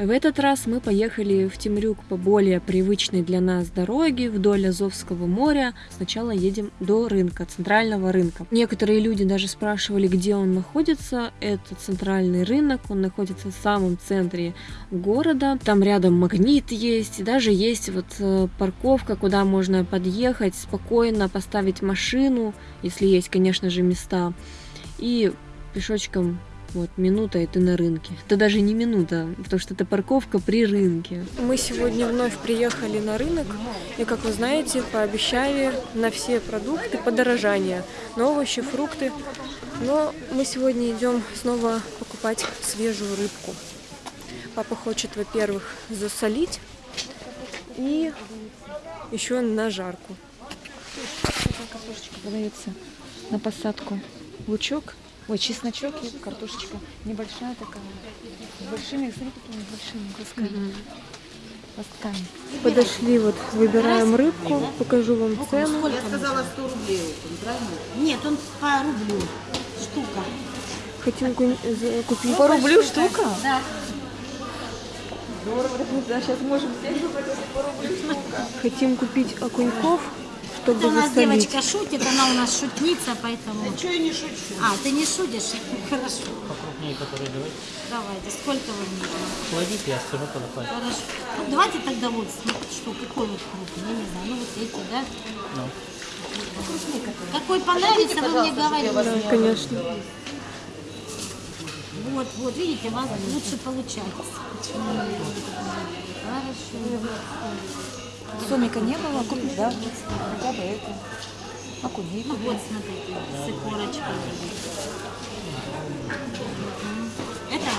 В этот раз мы поехали в Темрюк по более привычной для нас дороге вдоль Азовского моря. Сначала едем до рынка, центрального рынка. Некоторые люди даже спрашивали, где он находится. Это центральный рынок, он находится в самом центре города. Там рядом магнит есть, даже есть вот э, парковка, куда можно подъехать, спокойно поставить машину, если есть, конечно же, места. И пешочком вот, минута и ты на рынке. Это даже не минута, потому что это парковка при рынке. Мы сегодня вновь приехали на рынок, и, как вы знаете, пообещали на все продукты подорожание. На овощи, фрукты. Но мы сегодня идем снова покупать свежую рыбку. Папа хочет, во-первых, засолить и еще на жарку. Картошечка подается на посадку. Лучок Ой, чесночок и картошечка небольшая такая. С большими, смотри, какими большими кусками. Лостками. Подошли, вот выбираем рыбку, покажу вам цену. Я сказала 100 рублей правильно? Нет, он по рублю штука. Хотим купить по рублю штука? Да. Здорово, да, сейчас можем взять по рублю штука. Хотим купить окуньков чтобы Это у нас засолить. девочка шутит, она у нас шутница, поэтому... Да что я не шучу? А, ты не шутишь? Хорошо. Покрупнее, которые давайте. Давайте, сколько вам нужно? Кладите, я скажу, когда хватит. Хорошо. Ну, давайте тогда вот, ну, что, какой вот крупный, я не знаю, ну вот эти, да? Ну. Какой понравится, вы мне говорите. Да, конечно. Вот, вот, видите, у вас лучше получается. Хорошо. Сомика не было, купить, да? Хотя бы это. Окуней. Ну вот, смотрите, с икорочкой. Это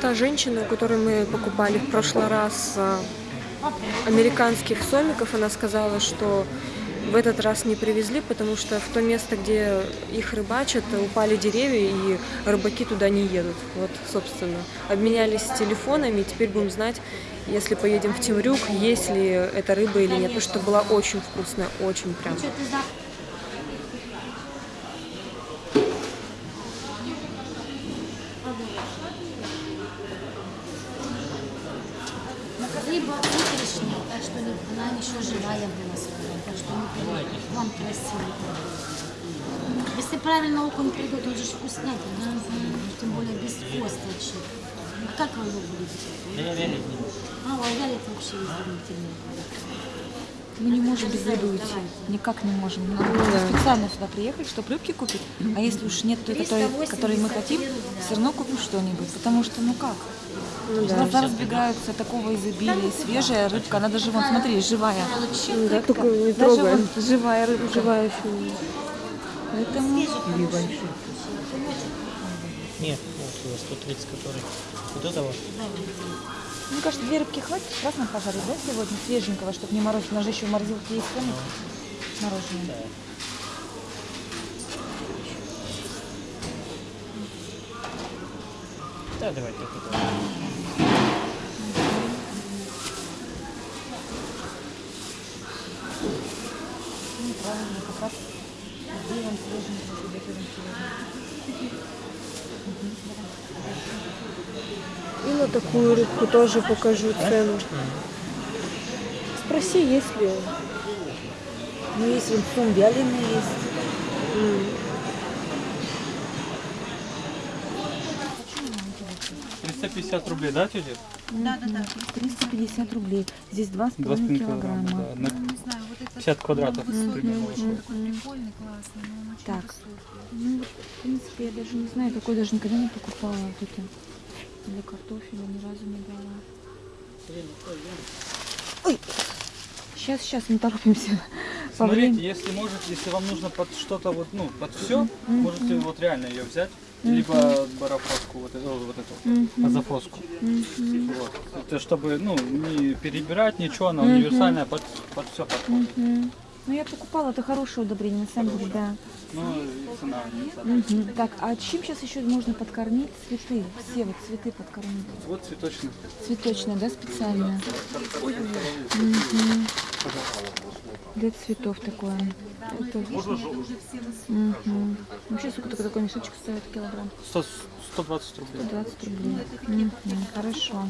Та женщина, у которой мы покупали в прошлый раз а, американских сомиков, она сказала, что в этот раз не привезли, потому что в то место, где их рыбачат, упали деревья, и рыбаки туда не едут. Вот, собственно. Обменялись телефонами, и теперь будем знать, если поедем в Темрюк, есть ли эта рыба или нет. Потому что была очень вкусная, очень прям. Рыба так что она еще живая была так что вам красиво. Если правильно окунь придет, он же ж вкуснятин, тем более без косточек. Как вы его будете? Да я вялить не. А, а вялит вообще изумительно. Мы не можем без рыбы уйти. Никак не можем. Мы надо специально сюда приехать, чтобы рыбки купить. А если уж нет той, которой, которой мы хотим, все равно купим что-нибудь. Потому что, ну как? Глаза разбегаются такого изобилия. Свежая рыбка, она даже, вон, смотри, живая. Да, только не Даже вот живая рыбка. Живая еще. Поэтому Нет, вот э, 130, который. Вот это вот. Мне кажется, две рыбки хватит красным пожарить, да, сегодня, свеженького, чтобы не морозить. У нас же еще в морозилке есть сами мороженое. Да, давайте вот это. вот. Ну, правильно, как раз сделаем свеженького, приготовим сегодня. И на такую рыбку тоже покажу цену. Спроси, есть ли. Ну, есть сум вяленый есть. 350 рублей, да, тетя? Да, да, да. 350 рублей. Здесь 2,5 2,5 килограмма, килограмма. да. На 50 квадратов примерно вышло. Прикольный, классный, но он очень Так. высокий. Ну, в принципе, я даже не знаю, такой даже никогда не покупала вот это. Для картофеля ни разу не. Ой. Сейчас, сейчас, мы торопимся. Смотрите, если может, если вам нужно под что-то вот, ну, под все, можете вот реально ее взять, либо барафоску, вот эту, вот эту, азофоску. Вот. Это чтобы, ну, не перебирать ничего, она универсальная под, под все подходит. Ну, я покупала, это хорошее удобрение, на самом деле, да. Ну, цена. Мгм. Так, а чем сейчас еще можно подкормить цветы? Все вот цветы подкормить. Вот цветочный. Цветочное, да, специально? Мгм. Для цветов такое. Это... Мгм. Вообще, сколько такой, такой мешочек стоит килограмм? 100, 120 рублей. 120 рублей. Мгм. Хорошо.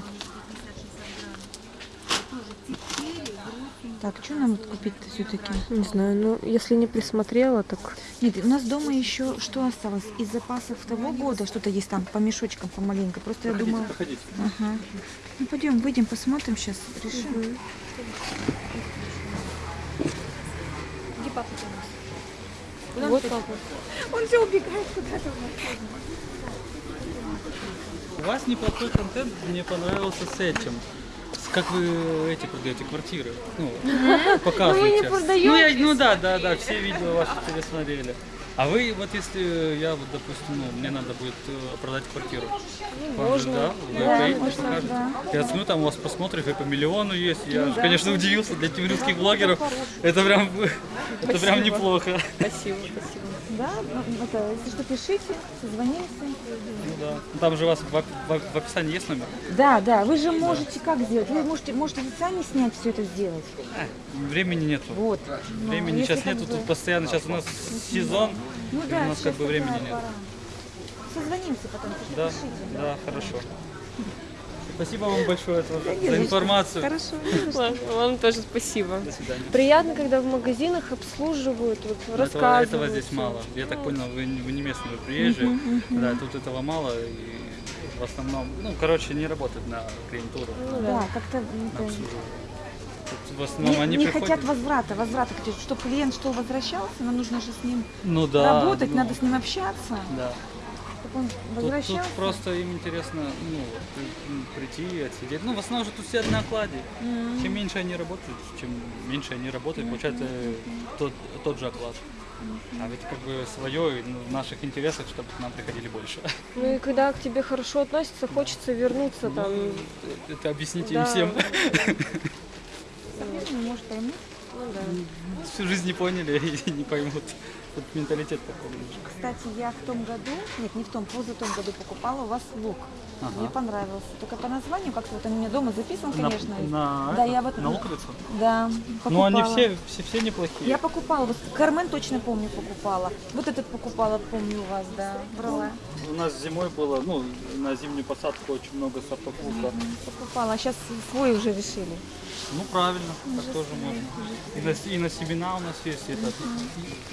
Так, что нам вот купить-то все-таки? Не знаю, ну если не присмотрела, так Нет, у нас дома еще что осталось? Из запасов того года что-то есть там по мешочкам, помаленько. Просто я Проходите, думала... проходите. Ага. Ну, пойдем, выйдем, посмотрим сейчас, решим. Где папа у нас? вот папа. Он все убегает куда-то. У вас неплохой контент мне понравился с этим. Как вы эти продаете квартиры? Ну, показываете. Ну, я, ну да, да, да, все видео ваши пересмотрели. А вы, вот если я, вот, допустим, ну, мне надо будет э, продать квартиру. Вам же, да? Вы Да, поедете, можно, покажете? да. Я смотрю, там у вас просмотров и по миллиону есть. Я, конечно, удивился для тимирских блогеров. Это прям, это прям неплохо. Спасибо, спасибо. Да, ну, это, если что, пишите, созвонимся. Ну да. Ну, Там же у вас в, в- в описании есть номер? Да, да, вы же можете как сделать? Вы можете, можете сами снять все это сделать. А, времени нету. Вот. Ну, Времени если сейчас как нету, бы- тут постоянно сейчас у нас сезон, Ну да, у нас как сейчас бы времени нет. Созвонимся потом, если Да, пишите. да, хорошо. Спасибо вам большое за, за информацию. Хорошо. Ладно, вам тоже спасибо. До свидания. Приятно, когда в магазинах обслуживают, вот, Но Этого, рассказывают. этого здесь мало. Я так понял, вы, не- вы не местный, вы приезжие. Да, тут этого мало. И в основном, ну, короче, не работает на клиентуру, Ну Да, да. как-то в основном не, они не приходят... хотят возврата, возврата, чтобы клиент что возвращался, нам нужно же с ним ну, да, работать, ну, надо с ним общаться, Да. Чтобы он Тут, тут возвращался. просто им интересно ну, прийти, отсидеть. Ну, в основном же тут все на окладе. Чем меньше они работают, чем меньше они работают, получается э, тот, тот же оклад. А ведь как бы свое, и, ну, в наших интересах, чтобы к нам приходили больше. Ну и когда к тебе хорошо относятся, хочется вернуться там. Ну, это объясните Да. им всем. Может поймут. Ну да. Всю жизнь не поняли и не поймут. Тут менталитет такой немножко. Кстати, я в том году, нет, не в том, позатом году покупала у вас лук. Ага. Мне понравился. Только по названию, как-то вот он у меня дома записан, На, конечно. на, Да, это, я вот- на луковицу? Да, покупала. Ну, они все, все, все неплохие. Я покупала, вот Кармен точно помню покупала. Вот этот покупала, помню у вас, да, брала. У нас зимой было, ну, на зимнюю посадку очень много сортов лука. Покупала, а сейчас свой уже решили. Ну, правильно, так тоже можно. И на, и на семена у нас есть этот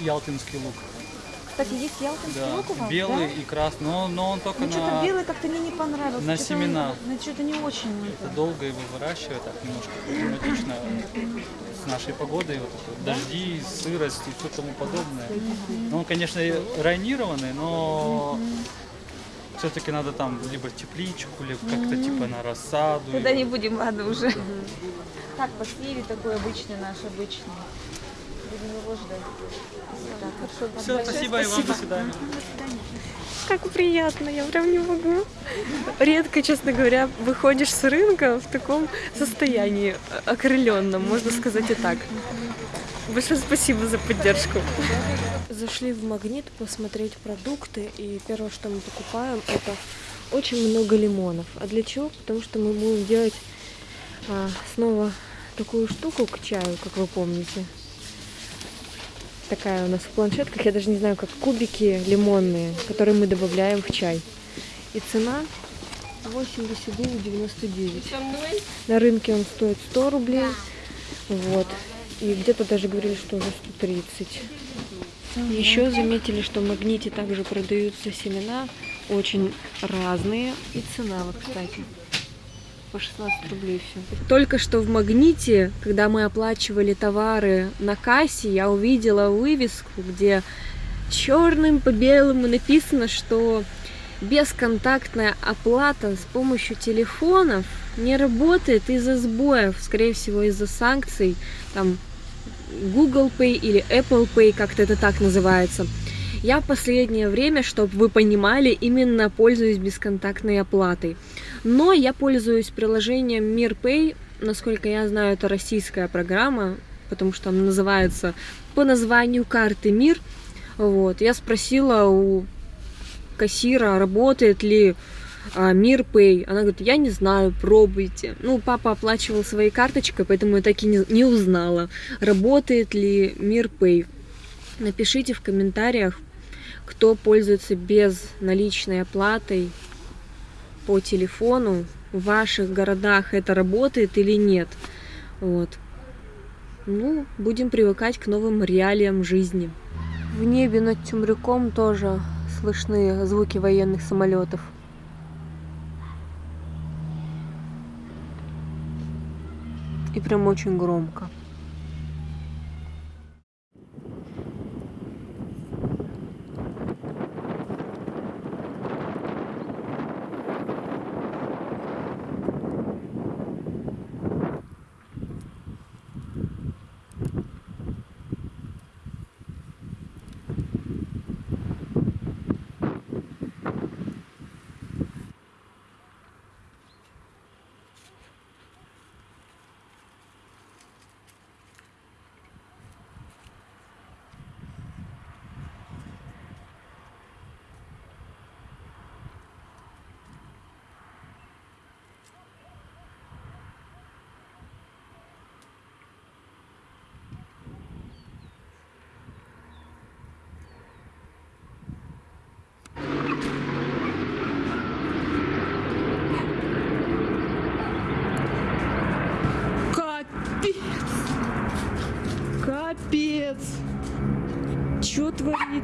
ялтинский лук. Кстати, есть ялтинский Да, лук у вас, белый да? и красный, но, но он только Ну, что-то на... белый как-то мне не понравился. на Что-то семена. Ну, что-то не очень. Это долго его выращивать, так немножко проблематично с нашей погодой, вот это, дожди, сырость и все тому подобное. Ну, он, конечно, и районированный, но все-таки надо там либо тепличку, либо как-то типа на рассаду. Тогда его. не будем, ладно, уже. Так, посливе такой обычный наш, обычный. Будем его ждать. Так, хорошо. Все, спасибо, и вам до свидания. Как приятно, я прям не могу. Редко, честно говоря, выходишь с рынка в таком состоянии э, окрыленном, можно сказать и так. Большое спасибо за поддержку. Зашли в магнит посмотреть продукты, и первое, что мы покупаем, это очень много лимонов. А для чего? Потому что мы будем делать а, снова такую штуку к чаю, как вы помните. Такая у нас в планшетках, я даже не знаю, как кубики лимонные, которые мы добавляем в чай. И цена 89,99. На рынке он стоит 100 рублей. Вот. И где-то даже говорили, что уже 130. Еще заметили, что в магните также продаются семена, очень разные. И цена, вот, кстати, по 16 рублей все. Только что в магните, когда мы оплачивали товары на кассе, я увидела вывеску, где черным по белому написано, что бесконтактная оплата с помощью телефонов не работает из-за сбоев, скорее всего из-за санкций, там Google Pay или Apple Pay, как-то это так называется. Я в последнее время, чтобы вы понимали, именно пользуюсь бесконтактной оплатой. Но я пользуюсь приложением MirPay. Насколько я знаю, это российская программа. потому что она называется по названию карты «Мир». Вот. Я спросила у кассира, работает ли а, Мир Пэй. Она говорит, я не знаю, пробуйте. Ну, папа оплачивал своей карточкой, поэтому я так и не, не узнала, работает ли Мир Пэй. Напишите в комментариях, кто пользуется без наличной оплатой по телефону. В ваших городах это работает или нет. Вот. Ну, будем привыкать к новым реалиям жизни. В небе над Тюмрюком тоже слышны звуки военных самолетов. И прям очень громко.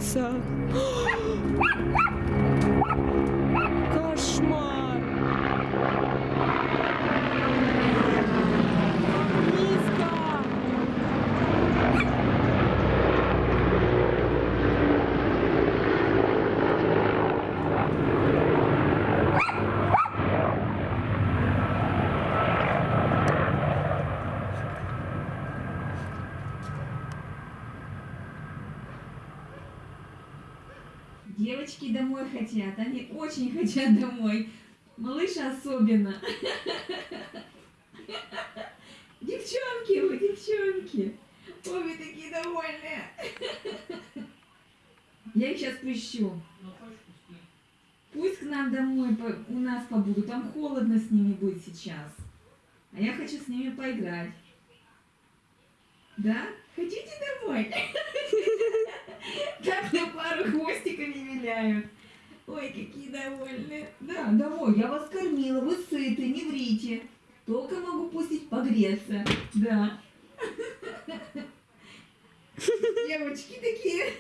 Что Девочки домой хотят, они очень хотят домой. Малыш особенно. Девчонки вы, девчонки. Ой, вы такие довольные. Я их сейчас пущу. Пусть к нам домой у нас побудут. Там холодно с ними будет сейчас. А я хочу с ними поиграть. Да? Хотите домой? Так на пару хвостиками виляют. Ой, какие довольные. Да, домой, я вас кормила, вы сыты, не врите. Только могу пустить погреться. Да. Девочки такие.